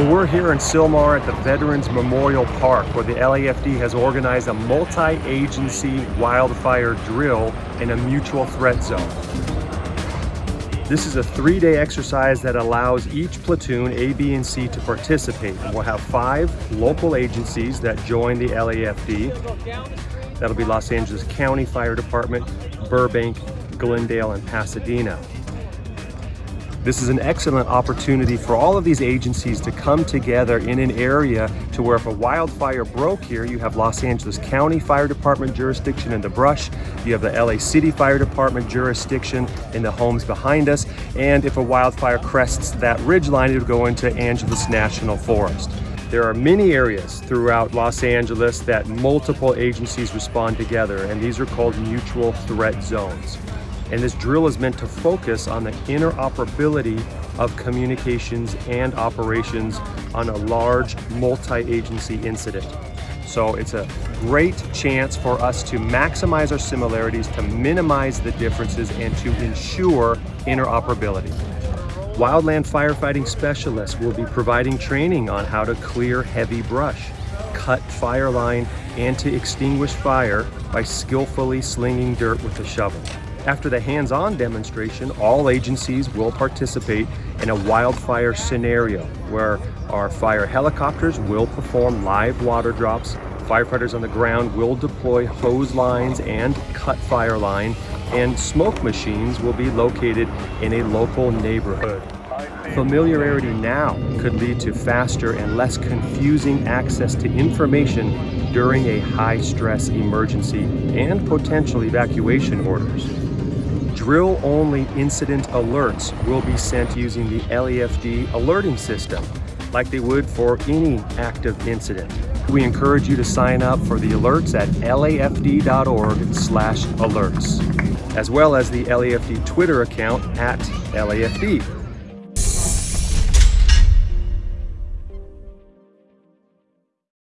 Well, we're here in Sylmar at the Veterans Memorial Park where the LAFD has organized a multi-agency wildfire drill in a mutual threat zone. This is a three-day exercise that allows each platoon, A, B, and C to participate. And we'll have five local agencies that join the LAFD. That'll be Los Angeles County Fire Department, Burbank, Glendale, and Pasadena. This is an excellent opportunity for all of these agencies to come together in an area to where if a wildfire broke here, you have Los Angeles County Fire Department jurisdiction in the brush, you have the LA City Fire Department jurisdiction in the homes behind us, and if a wildfire crests that ridge line, it would go into Angeles National Forest. There are many areas throughout Los Angeles that multiple agencies respond together, and these are called mutual threat zones. And this drill is meant to focus on the interoperability of communications and operations on a large multi-agency incident. So it's a great chance for us to maximize our similarities, to minimize the differences, and to ensure interoperability. Wildland firefighting specialists will be providing training on how to clear heavy brush, cut fire line, and to extinguish fire by skillfully slinging dirt with a shovel. After the hands-on demonstration, all agencies will participate in a wildfire scenario where our fire helicopters will perform live water drops, firefighters on the ground will deploy hose lines and cut fire line, and smoke machines will be located in a local neighborhood. Familiarity now could lead to faster and less confusing access to information during a high-stress emergency and potential evacuation orders. Drill-only incident alerts will be sent using the LAFD alerting system, like they would for any active incident. We encourage you to sign up for the alerts at lafd.org slash alerts, as well as the LAFD Twitter account at LAFD.